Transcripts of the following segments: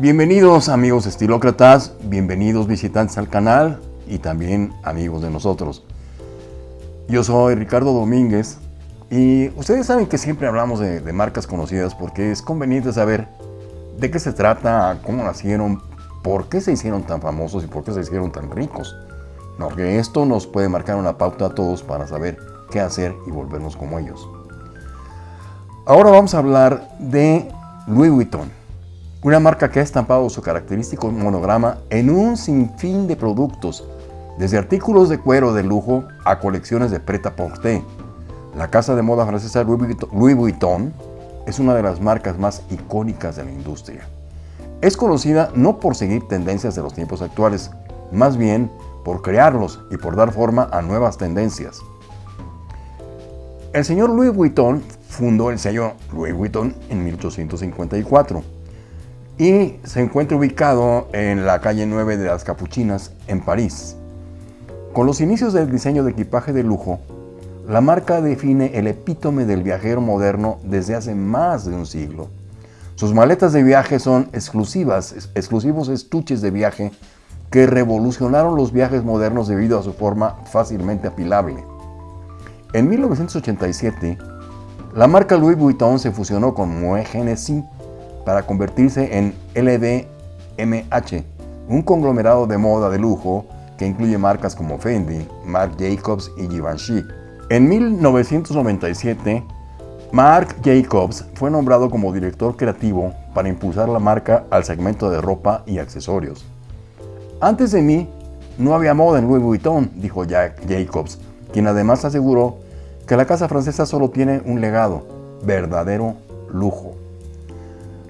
Bienvenidos amigos estilócratas, bienvenidos visitantes al canal y también amigos de nosotros. Yo soy Ricardo Domínguez y ustedes saben que siempre hablamos de, de, marcas conocidas porque es conveniente saber de qué se trata, cómo nacieron, por qué se hicieron tan famosos y por qué se hicieron tan ricos. Porque esto nos puede marcar una pauta a todos para saber qué hacer y volvernos como ellos. Ahora vamos a hablar de Louis Vuitton, una marca que ha estampado su característico monograma en un sinfín de productos, desde artículos de cuero de lujo a colecciones de prêt-à-porter. La casa de moda francesa Louis Vuitton es una de las marcas más icónicas de la industria. Es conocida no por seguir tendencias de los tiempos actuales, más bien por crearlos y por dar forma a nuevas tendencias. El señor Louis Vuitton fundó el sello Louis Vuitton en 1854 y se encuentra ubicado en la calle 9 de las Capuchinas en París. Con los inicios del diseño de equipaje de lujo, la marca define el epítome del viajero moderno desde hace más de un siglo. Sus maletas de viaje son exclusivas, exclusivos estuches de viaje que revolucionaron los viajes modernos debido a su forma fácilmente apilable. En 1987, la marca Louis Vuitton se fusionó con Moët Hennessy para convertirse en LVMH, un conglomerado de moda de lujo que incluye marcas como Fendi, Marc Jacobs y Givenchy. En 1997, Marc Jacobs fue nombrado como director creativo para impulsar la marca al segmento de ropa y accesorios. Antes de mí, no había moda en Louis Vuitton, dijo Jack Jacobs, quien además aseguró que la casa francesa solo tiene un legado, verdadero lujo.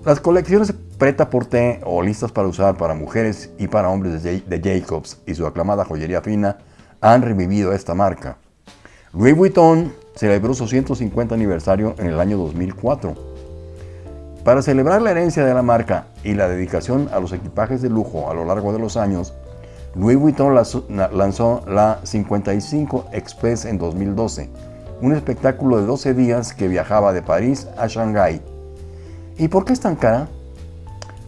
Las colecciones preta porter o listas para usar para mujeres y para hombres de Jacobs y su aclamada joyería fina han revivido esta marca. Louis Vuitton celebró su 150 aniversario en el año 2004 para celebrar la herencia de la marca y la dedicación a los equipajes de lujo a lo largo de los años, Louis Vuitton lanzó la 55 Express en 2012, un espectáculo de 12 días que viajaba de París a Shanghái. ¿Y por qué es tan cara?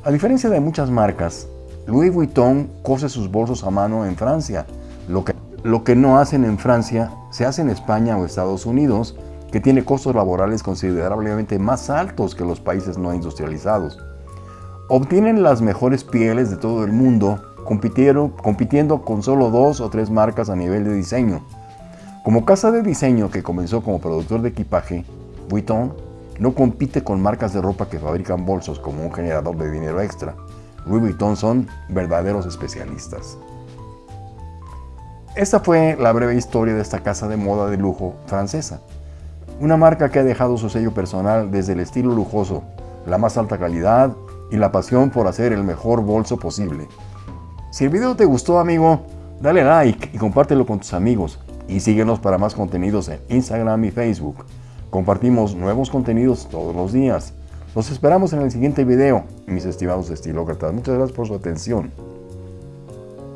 A diferencia de muchas marcas, Louis Vuitton cose sus bolsos a mano en Francia. Lo que, lo que no hacen en Francia se hace en España o Estados Unidos, que tiene costos laborales considerablemente más altos que los países no industrializados. Obtienen las mejores pieles de todo el mundo, compitiendo con solo dos o tres marcas a nivel de diseño. Como casa de diseño que comenzó como productor de equipaje, Vuitton no compite con marcas de ropa que fabrican bolsos como un generador de dinero extra. Louis Vuitton son verdaderos especialistas. Esta fue la breve historia de esta casa de moda de lujo francesa. Una marca que ha dejado su sello personal desde el estilo lujoso, la más alta calidad y la pasión por hacer el mejor bolso posible. Si el video te gustó amigo, dale like y compártelo con tus amigos y síguenos para más contenidos en Instagram y Facebook. Compartimos nuevos contenidos todos los días. Los esperamos en el siguiente video, mis estimados estilócratas. Muchas gracias por su atención.